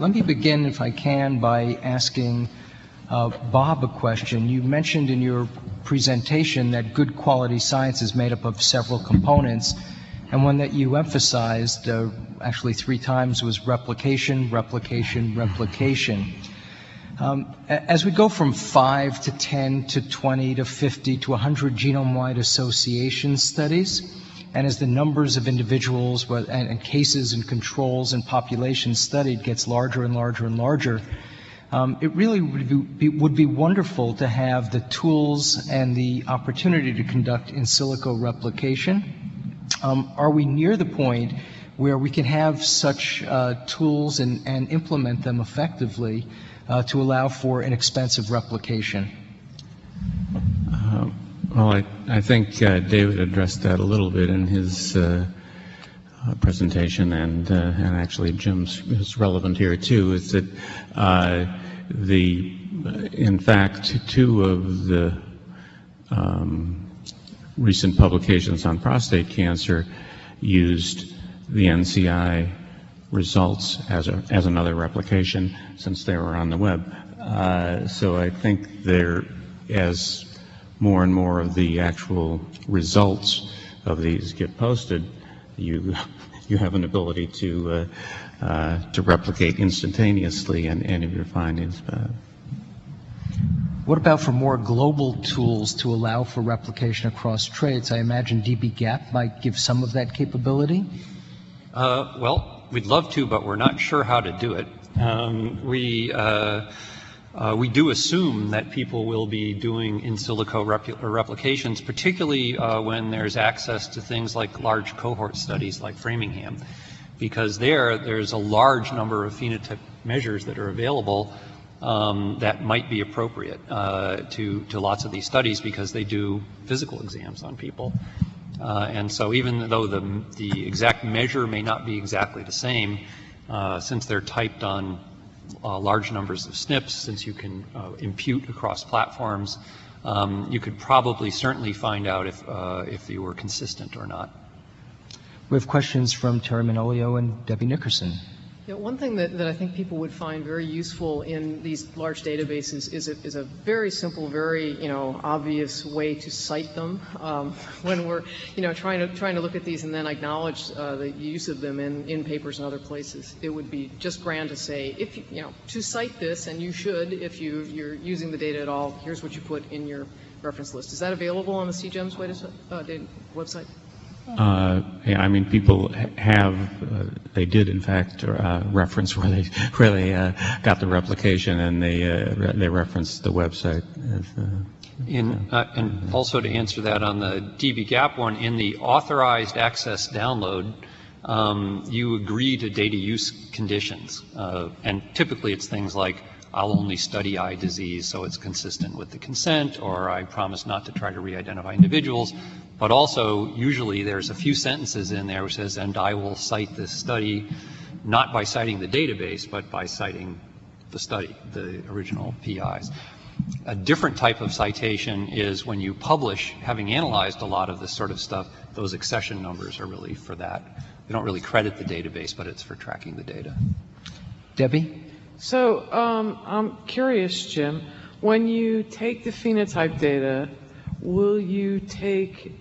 let me begin, if I can, by asking uh, Bob a question. You mentioned in your presentation that good quality science is made up of several components, and one that you emphasized uh, actually three times was replication, replication, replication. Um, as we go from 5 to 10 to 20 to 50 to 100 genome-wide association studies, and as the numbers of individuals and, and, cases and controls and populations studied gets larger and larger and larger, um, it really would be, would be, wonderful to have the tools and the opportunity to conduct in silico replication. Um, are we near the point where we can have such uh, tools and, and, implement them effectively uh, to allow for an expensive replication? Uh, well, I, I think uh, David addressed that a little bit in his uh, uh presentation, and uh, and actually Jim's is relevant here too. Is that uh, the in fact two of the um, recent publications on prostate cancer used the NCI results as a as another replication since they were on the web. so I think there as more and more of the actual results of these get posted, you you have an ability to uh, uh, to replicate instantaneously any of your findings. Uh, what about for more global tools to allow for replication across traits? I imagine dbGaP might give some of that capability. Uh, well, we'd love to, but we're not sure how to do it. Um, we uh, we do assume that people will be doing in silico replications, particularly uh, when there's access to things like large cohort studies like Framingham, because there, there's a large number of phenotype measures that are available um, that might be appropriate uh, to, to lots of these studies because they do physical exams on people. Uh, and so even though the, the exact measure may not be exactly the same, uh, since they're typed on uh, large numbers of SNPs, since you can uh, impute across platforms, um, you could probably certainly find out if, uh, if you were consistent or not. We have questions from Terry Manolio and Debbie Nickerson. Yeah, one thing that, that I think people would find very useful in these large databases is a, is a very simple, very you know obvious way to cite them um, when we're you know trying to trying to look at these and then acknowledge uh, the use of them in, in papers and other places. It would be just grand to say if you, you know to cite this, and you should if you you're using the data at all. Here's what you put in your reference list. Is that available on the CGEMS uh, website? Uh, yeah, I mean, people have, uh, they did in fact uh, reference where they where they uh, got the replication, and they uh, they referenced the website. Uh, in, and also to answer that on the dbGaP one, in the authorized access download, um, you agree to data use conditions, and typically it's things like I'll only study eye disease so it's consistent with the consent, or I promise not to try to re-identify individuals. But also, usually there's a few sentences in there which says, and I will cite this study not by citing the database, but by citing the study, the original PIs. A different type of citation is when you publish, having analyzed a lot of this sort of stuff, those accession numbers are really for that. They don't really credit the database, but it's for tracking the data. Debbie? So um, I'm curious, Jim, when you take the phenotype data, will you take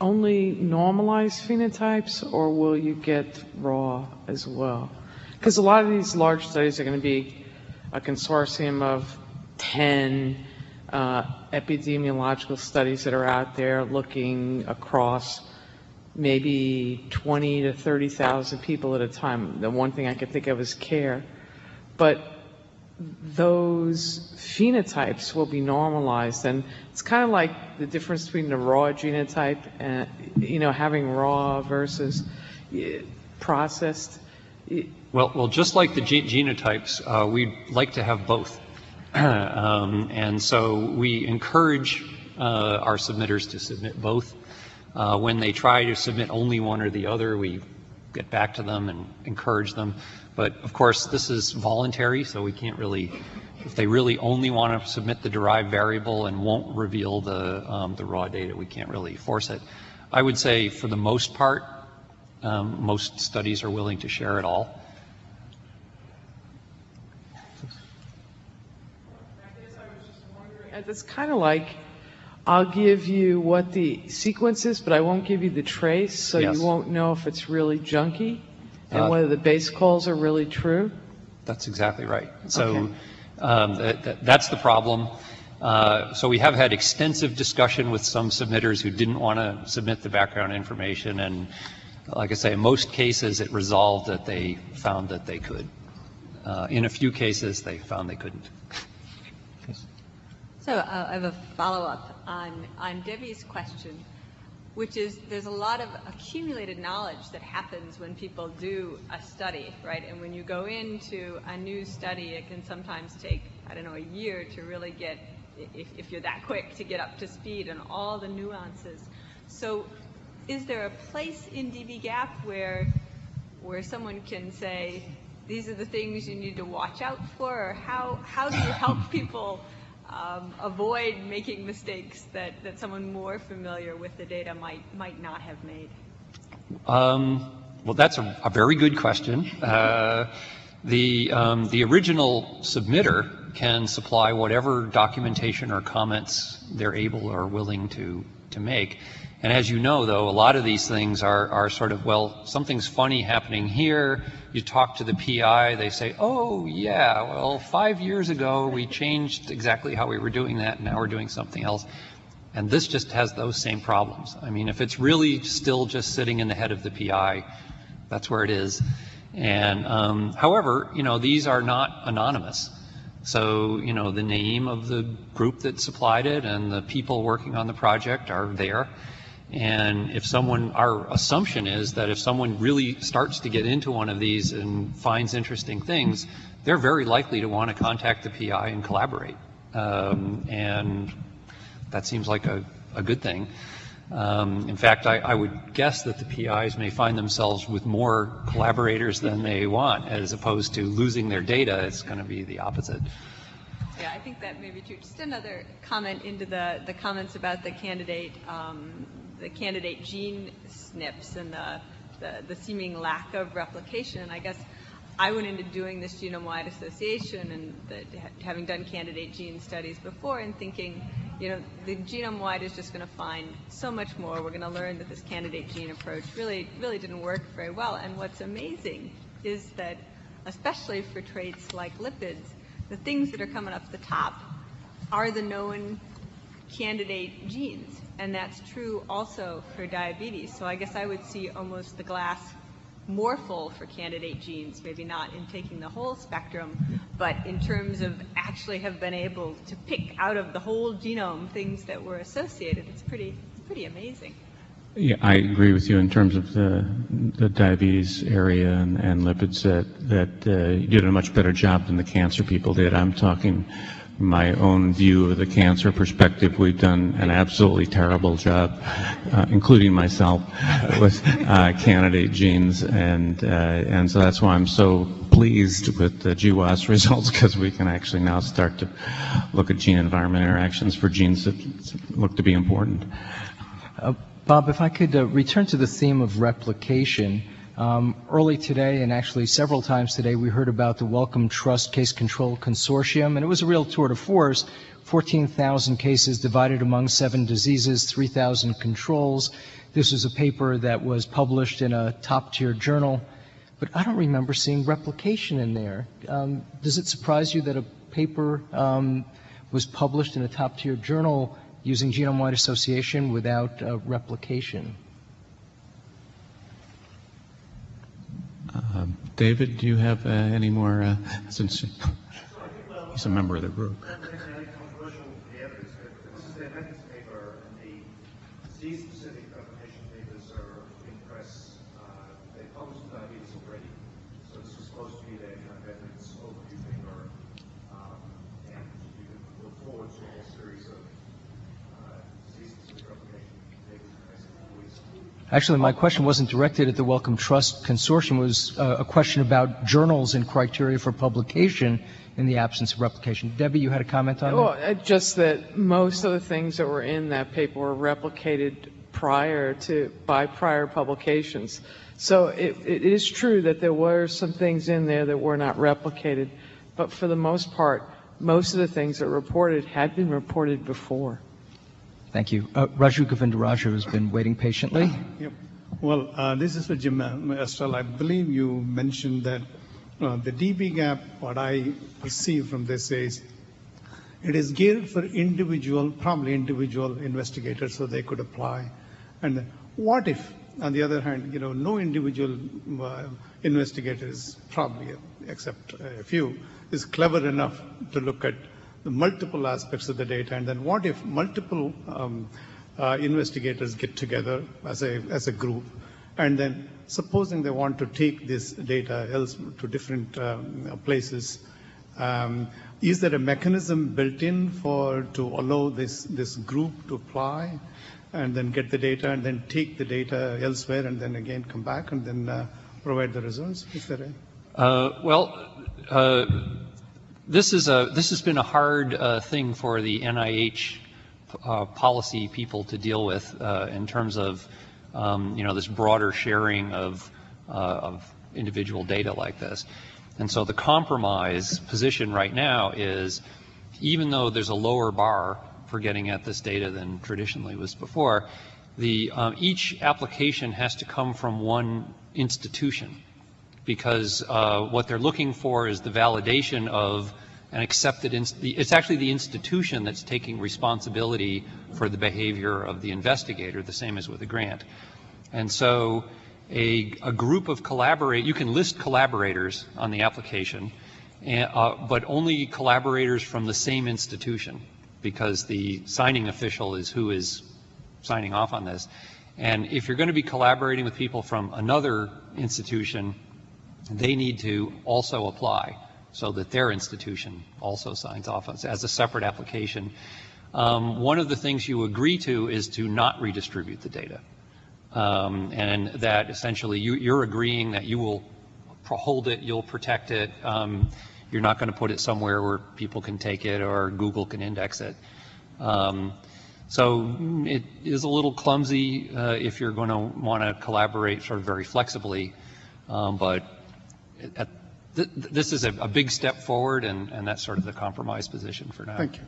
only normalized phenotypes or will you get raw as well? Because a lot of these large studies are going to be a consortium of 10 uh, epidemiological studies that are out there looking across maybe 20 to 30,000 people at a time. The one thing I could think of is CARE but those phenotypes will be normalized. And it's kind of like the difference between the raw genotype and, you know, having raw versus eh, processed. Well, well, just like the genotypes, uh, we'd like to have both. um, and so we encourage uh, our submitters to submit both. Uh, when they try to submit only one or the other, we get back to them and encourage them. But of course, this is voluntary, so we can't really, if they really only want to submit the derived variable and won't reveal the, um, the raw data, we can't really force it. I would say for the most part, um, most studies are willing to share it all. It's kind of like, I'll give you what the sequence is, but I won't give you the trace, so Yes. you won't know if it's really junky Uh, and whether the base calls are really true. That's exactly right. So Okay. um, that- that- that's the problem. Uh, So we have had extensive discussion with some submitters who didn't want to submit the background information, and like I say, in most cases, it resolved that they found that they could. Uh, In a few cases, they found they couldn't. So uh, I have a follow-up on, on Debbie's question, which is, there's a lot of accumulated knowledge that happens when people do a study, right? And when you go into a new study, it can sometimes take, I don't know, a year to really get, if, if you're that quick, to get up to speed on all the nuances. So is there a place in dbGaP where, where someone can say, these are the things you need to watch out for? Or how, how do you help people um, avoid making mistakes that, that someone more familiar with the data might, might not have made? Um, Well, that's a a very good question. Uh, The, um, the original submitter can supply whatever documentation or comments they're able or willing to, to make. And as you know, though, a lot of these things are, are sort of, well, something's funny happening here. You talk to the PI, they say, oh, yeah, well, five years ago, we changed exactly how we were doing that, and now we're doing something else. And this just has those same problems. I mean, if it's really still just sitting in the head of the PI, that's where it is. And um, however, you know, these are not anonymous. So, you know, the name of the group that supplied it and the people working on the project are there. And if someone, our assumption is that if someone really starts to get into one of these and finds interesting things, they're very likely to want to contact the PI and collaborate. Um, and that seems like a, a good thing. Um, in fact, I, I would guess that the PIs may find themselves with more collaborators than they want, as opposed to losing their data. It's going to be the opposite. Yeah, I think that may be true. Just another comment into the, the comments about the candidate, um, the candidate gene SNPs and the, the, the seeming lack of replication. I guess I went into doing this genome-wide association and the, having done candidate gene studies before and thinking, you know, the genome-wide is just going to find so much more. We're going to learn that this candidate gene approach really, really didn't work very well. And what's amazing is that, especially for traits like lipids, the things that are coming up the top are the known candidate genes. And that's true also for diabetes. So I guess I would see almost the glass more full for candidate genes, maybe not in taking the whole spectrum, but in terms of actually have been able to pick out of the whole genome things that were associated. It's pretty, it's pretty amazing. Yeah, I agree with you in terms of the, the diabetes area and, and lipids that, that uh, you did a much better job than the cancer people did. I'm talking my own view of the cancer perspective. We've done an absolutely terrible job, uh, including myself, with uh, candidate genes. And, uh, and so that's why I'm so pleased with the GWAS results because we can actually now start to look at gene environment interactions for genes that look to be important. Uh, Bob, if I could uh, return to the theme of replication. Um, Early today, and actually several times today, we heard about the Wellcome Trust Case Control Consortium, and it was a real tour de force. 14,000 cases divided among seven diseases, 3,000 controls. This was a paper that was published in a top-tier journal, but I don't remember seeing replication in there. Um, Does it surprise you that a paper um, was published in a top-tier journal using genome-wide association without uh, replication? Uh, David, do you have uh, any more, uh, since he's a member of the group? Controversial areas, this is the appendix paper, and the disease-specific application papers are in press. Uh, They published diabetes already, so this was supposed to be their kind of evidence overview paper. Um, And you can look forward to a whole series of uh, disease-specific application papers in the next couple weeks. Actually, my question wasn't directed at the Wellcome Trust Consortium, it was uh, a question about journals and criteria for publication in the absence of replication. Debbie, you had a comment on Well, that? uh, just that most of the things that were in that paper were replicated prior to, by prior publications. So it, it is true that there were some things in there that were not replicated, but for the most part, most of the things that were reported had been reported before. Thank you. Uh, Raju Govindaraju has been waiting patiently. Yep. Well, uh, this is for Jim uh, Ostell. I believe you mentioned that uh, the dbGaP, what I perceive from this is it is geared for individual, probably individual investigators, so they could apply. And what if, on the other hand, you know, no individual uh, investigators, probably except a few, is clever enough to look at multiple aspects of the data, and then what if multiple um, uh, investigators get together as a, as a group, and then supposing they want to take this data else to different um, places, um, is there a mechanism built in for to allow this, this group to apply and then get the data and then take the data elsewhere and then again come back and then uh, provide the results? Is there a Uh, Well, uh, this is a, this has been a hard uh, thing for the NIH uh, policy people to deal with uh, in terms of, um, you know, this broader sharing of, uh, of individual data like this. And so the compromise position right now is, even though there's a lower bar for getting at this data than traditionally was before, the, um, each application has to come from one institution because uh, what they're looking for is the validation of an accepted, it's actually the institution that's taking responsibility for the behavior of the investigator, the same as with a grant. And so a, a group of collaborate, you can list collaborators on the application, and, uh, but only collaborators from the same institution because the signing official is who is signing off on this. And if you're going to be collaborating with people from another institution, they need to also apply so that their institution also signs off as, as a separate application. Um, one of the things you agree to is to not redistribute the data. Um, and that essentially you, you're agreeing that you will hold it, you'll protect it. Um, you're not going to put it somewhere where people can take it or Google can index it. Um, so it is a little clumsy uh, if you're going to want to collaborate sort of very flexibly, um, but this is a, big step forward, and, and that's sort of the compromise position for now. Thank you.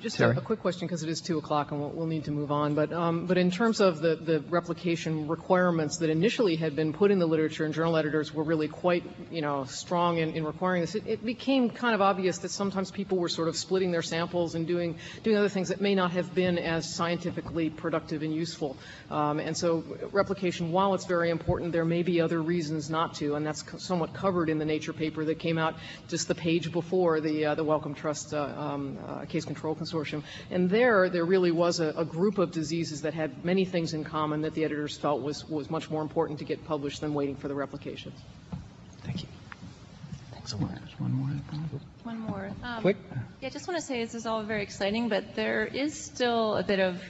Just a, a quick question, because it is 2 o'clock and we'll, we'll need to move on. But, um, but in terms of the, the replication requirements that initially had been put in the literature and journal editors were really quite, you know, strong in, in requiring this, it, it became kind of obvious that sometimes people were sort of splitting their samples and doing, doing other things that may not have been as scientifically productive and useful. Um, and so replication, while it's very important, there may be other reasons not to, and that's somewhat covered in the Nature paper that came out just the page before the, uh, the Wellcome Trust uh, um, uh, Case Control Consortium. And there, there really was a, a group of diseases that had many things in common that the editors felt was, was much more important to get published than waiting for the replications. Thank you. There's one more. One more. Um, Quick. Yeah, I just want to say this is all very exciting, but there is still a bit of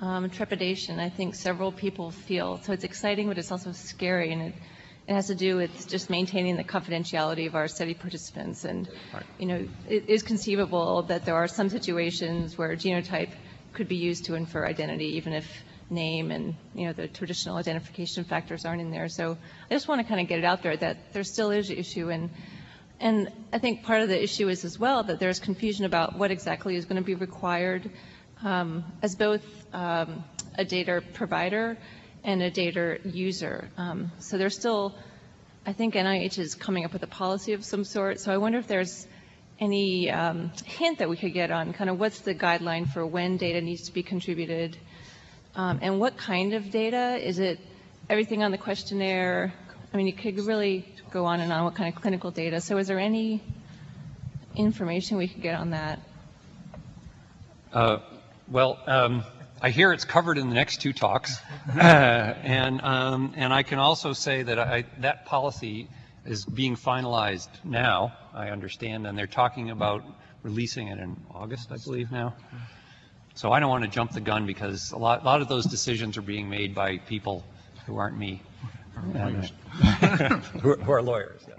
um, trepidation. I think several people feel. So it's exciting, but it's also scary, and it, it has to do with just maintaining the confidentiality of our study participants. And you know, it is conceivable that there are some situations where genotype could be used to infer identity, even if name and you know the traditional identification factors aren't in there. So I just want to kind of get it out there that there still is an issue and. And I think part of the issue is as well that there's confusion about what exactly is going to be required um, as both um, a data provider and a data user. Um, so there's still, I think NIH is coming up with a policy of some sort. So I wonder if there's any um, hint that we could get on kind of what's the guideline for when data needs to be contributed um, and what kind of data? Is it everything on the questionnaire? I mean, you could really go on and on what kind of clinical data. So is there any information we could get on that? Uh, Well, um, I hear it's covered in the next two talks. Uh, And, um, and I can also say that I, that policy is being finalized now, I understand, and they're talking about releasing it in August, I believe now. So I don't want to jump the gun because a lot, a lot of those decisions are being made by people who aren't me. And, uh, Who are- who are lawyers, yes.